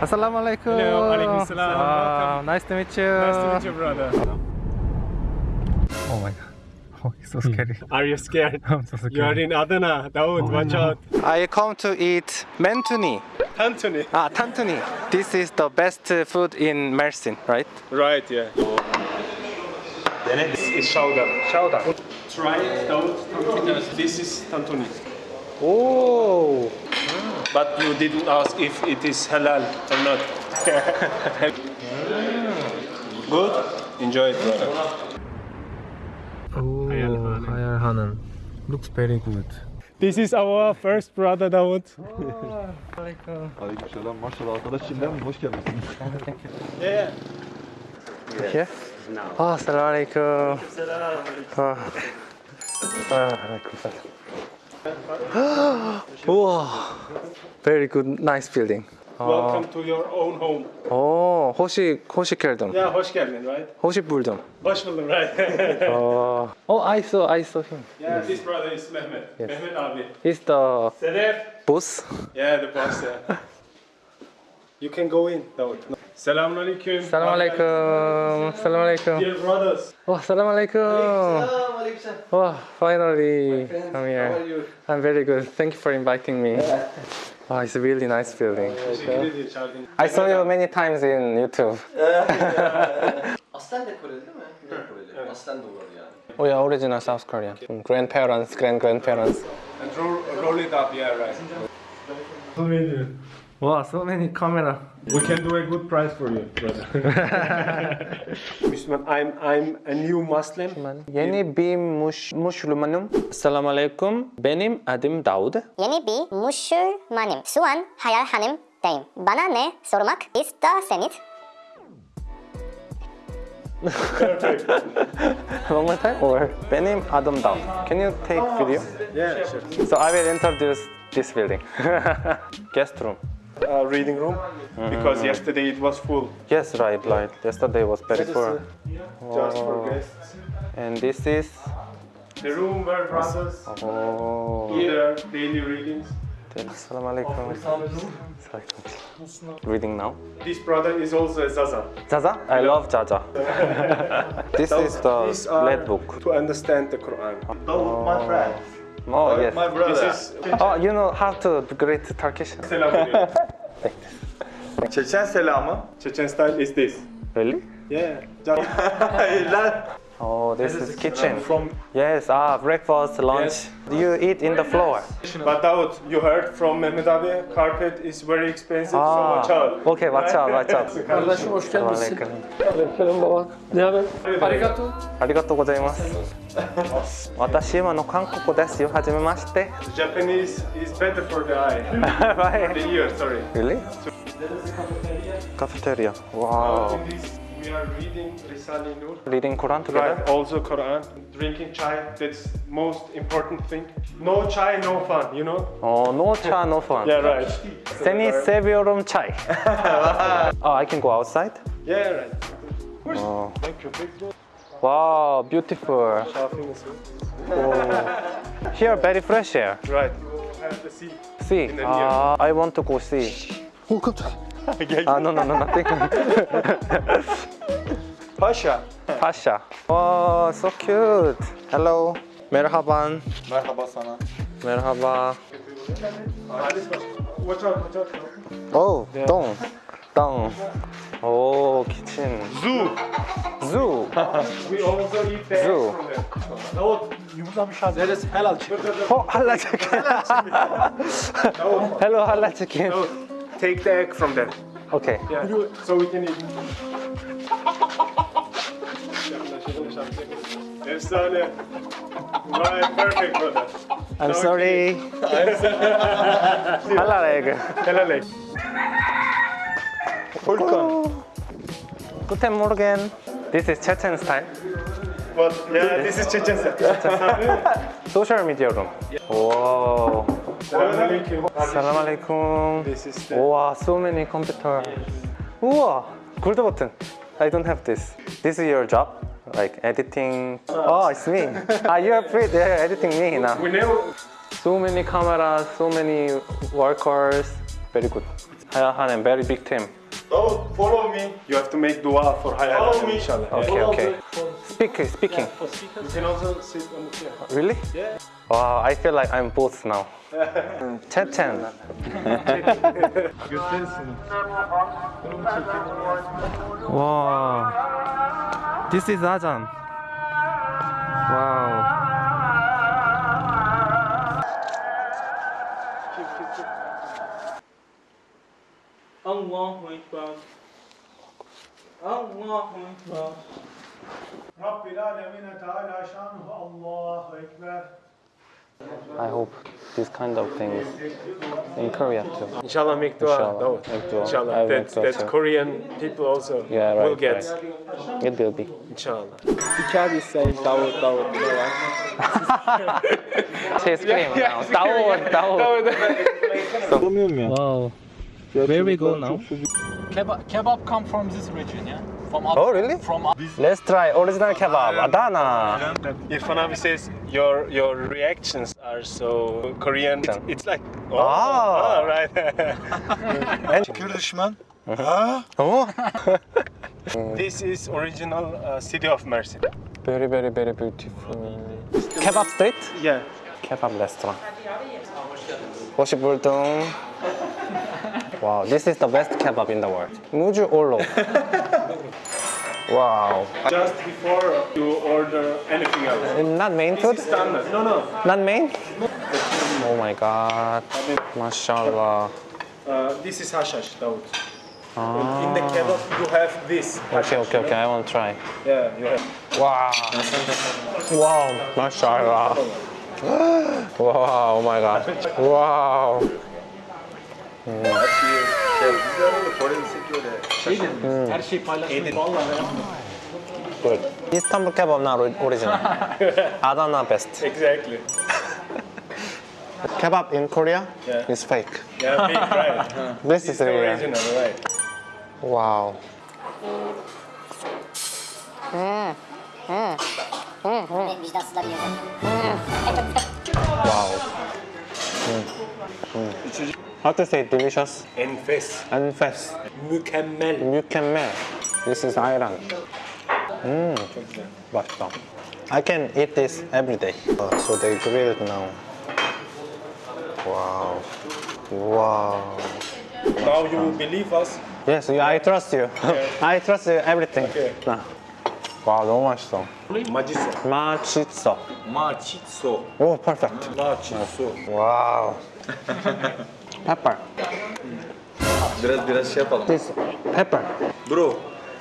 Assalamu alaikum. Hello, alaikum salam. Nice to meet you. Nice to meet you, brother. Oh my god. Oh, it's so scary. Are you scared? I'm so scared. You are in Adana. Dawood, watch out. I come to eat mentuni. Anthony. Ah, tantuni. This is the best food in Mersin, right? Right, yeah. This is Shauda. Shauda. Try it, Dawood. This is Tantuni. Oh. But you didn't ask if it is halal or not. Good? Enjoy it, brother. Oh, hi, Hanan. Looks very good. This is our first brother Dawood. Aleyküm. Aleykümselam. Maşallah arkadaş Çin'den yeah. Oh, assalamu alaikum. Assalamu alaikum. Very good, nice building. Welcome to your own home. 오, 호식, 호식 켈덤. Yeah, hoş geldin, right? 호식 불덤. Hoş buldum, right? 어, oh, I saw, I saw him. yeah, this brother is Mehmet. Mehmet abi. He's the Sedef. boss. Yeah, the boss, yeah. You can go in, Dawood. Selamun alaikum. Salam alaikum. Salam alaikum. Dear brothers. Oh, salam alaikum. Oh, finally, come here. I'm very good. Thank you for inviting me. Oh, it's a really nice building. Teşekkür ederim çağırdığın için. I saw you many times in YouTube. Aslen de Koreli değil mi? Güney Koreli. Aslen de yani. Oh yeah, original South Korean. From grandparents, grand grandparents. And roll, roll it up, yeah, right. Wow, so many camera. We can do a good price for you, brother. Müslüman, I'm I'm a new Muslim. Yeni bir muş, Müslümanım. Selamun aleyküm. Benim adım Davud. Yeni bir Müslümanım. Suan hayal hanım deyim. Bana ne sormak isterseniz One more time? Or benim adım Davud. Can you take video? Yeah, sure. So I will introduce this building. Guest room. Uh, reading room, mm-hmm. because yesterday it was full. Yes, right, right. Yesterday was very full. Uh, just for oh. guests. And this is The room where brothers oh, do their daily readings. Assalamu alaikum. Reading now. This brother is also a Zaza. Zaza? I love Zaza. this is the These are book. to understand the Quran. Davut my friend. Oh, uh, yes. My brother. This is Oh, you know how to greet Turkish? Chechen selamı. Chechen style is this. Really? Yeah. Oh, this, this is, is uh, kitchen. Uh, from yes, ah, breakfast, lunch. Yes. You eat in the floor. But Daud, you heard from Mehmet abi, carpet is very expensive, ah. so watch out. Okay, watch out, watch out. Kardeşim hoş gelmişsin. Selam baba. Ne haber? Arigato. Arigato gozaimasu. Watashi ima no kankoku desu yo. Japanese is better for the eye. right. For the ear, sorry. Really? To Cafeteria. Cafeteria. Wow. In this, we are reading Risale Nur. Reading Quran together? Right, also Quran. Drinking chai, that's most important thing. No chai, no fun, you know? Oh, no chai, no fun. Yeah, right. Semi seviyorum chai. oh, I can go outside? Yeah, right. Oh. Thank you. Thank you. Wow, beautiful. Shopping as well. Oh. Here, very fresh air. Right. You have to see. See, the uh, I want to go see. Welcome to... ah, no, no, no, nothing. Pasha. Pasha. Oh, so cute. Hello. Merhaban. Merhaba sana. Merhaba. Watch out, watch out. Oh, yeah. don't. Down. Oh, kitchen. Zoo. Zoo. we also eat there. Zoo. No, yumurtlamış hazır. There is halal chicken. Oh, halal chicken. Hello, halal chicken. So, take the egg from there. Okay. Yeah. So we can eat. Efsane. Right, perfect brother. I'm sorry. halal egg. Helal egg. Fulcon. Guten Morgen. This is Chechen style. But yeah, this is Chechen style. Social media room. Wow. Salam alaikum. This is the Wow, so many computer. 우와, gold button. I don't have this. This is your job? Like editing? Oh, it's me. ah, you're free there editing me now. We know So many cameras, so many workers. very good. Hayal Hanım, very big team. Davut follow me. You have to make dua for Hayal Follow Hanım, me. inshallah. Okay, okay. Speaking, speaking. You can also sit on the chair. Really? Yeah. Wow, I feel like I'm both now. Chechen. wow. This is Ajan. Wow. Allahu Ekber. Allahu Ekber. Rabbil Alemine Teala Şanuhu Allahu Ekber. I hope this kind of things in Korea too. Inshallah make dua. Inshallah, Davut. make dua. Inshallah. will That, make dua that. Korean people also Yeah, will right, get. It will be. Inshallah. Bir kağıt isteyin Davut Davut. Ne var? Say scream now. Dawood, Dawood. Wow. Where we go now? Kebab, kebab come from this region, yeah? From up, oh really? From up. Let's try original kebab, Adana. Irfan abi says your your reactions are so Korean. It's, it's like oh, ah. Uh-huh. ah? oh right. and Kurdishman. huh? Oh. this is original uh, city of mercy. Very very very beautiful. Kebab street? Yeah. Kebab restaurant. Hoş buldum. Hoş. Wow, this is the best kebab in the world. Muju Orlo. wow. Just before you order anything else. Uh, not main food? standard. No, no. Not main? No. Oh my god. Mashallah. Uh, this is hashash, Daud. Ah. In the kebab, you have this. Okay, okay, okay. I want to try. Yeah, you have. Wow. wow. Mashallah. wow, oh my god. Wow. Biz arada forensik öyle. Her şey paylaşılıyor. Vallahi. Good. Istanbul kebab not ori- original. Adana best. Exactly. Kebab in Korea Yeah. is fake. Yeah, big right. This is the real. original, right? Wow. Vicdansızlar yiyor. Wow. Mm. Mm. How to say delicious? Enfes. Enfes. Mükemmel. Mükemmel. This is ayran. Mmm, 맛있다. I can eat this every day. So they grill it now. Wow. Wow. Now you believe us? Yes, I trust you. Okay. I trust you everything. Okay. don't 너무 맛있어. 맛있어. 맛있어. 맛있어. Oh, perfect. 맛있어. Wow. Pepper. Biraz biraz şey yapalım. This pepper. Bro.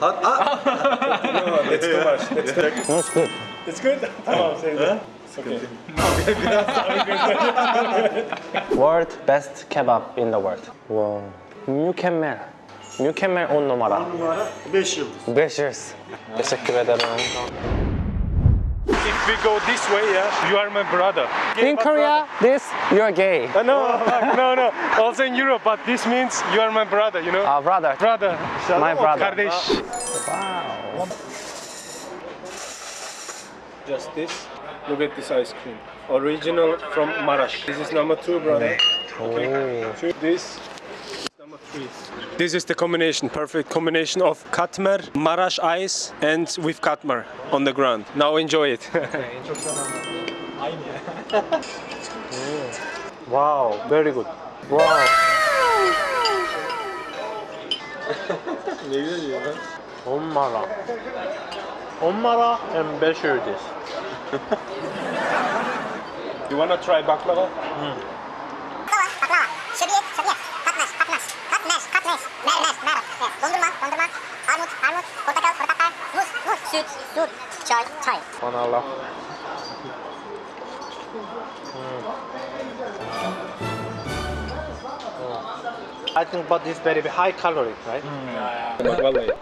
Hat, ah. That's too much. That's too much. No, it's good. It's good. Tamam, say that. Okay. World best kebab in the world. Wow. Mükemmel. Mükemmel on numara. 5 yıldız. 5 years. Teşekkür ederim. If we go this way, yeah, you are my brother. In Korea, this, you're gay. Uh, no, no, no. Also in Europe, but this means you are my brother, you know? Our brother. brother. My brother. Kardeş. Wow. Just this. Look at this ice cream. Original from Marash. This is number two, brother. Oh. Two. This is number three. This is the combination, perfect combination of katmer, marash ice and with katmer on the ground. Now enjoy it. wow, very good. Wow. ne güzel ya. Onmara. Onmara and sure this. you wanna try baklava? Mm. Banala. Hmm. I think but it's very high calorie, right? Hmm. Vallahi.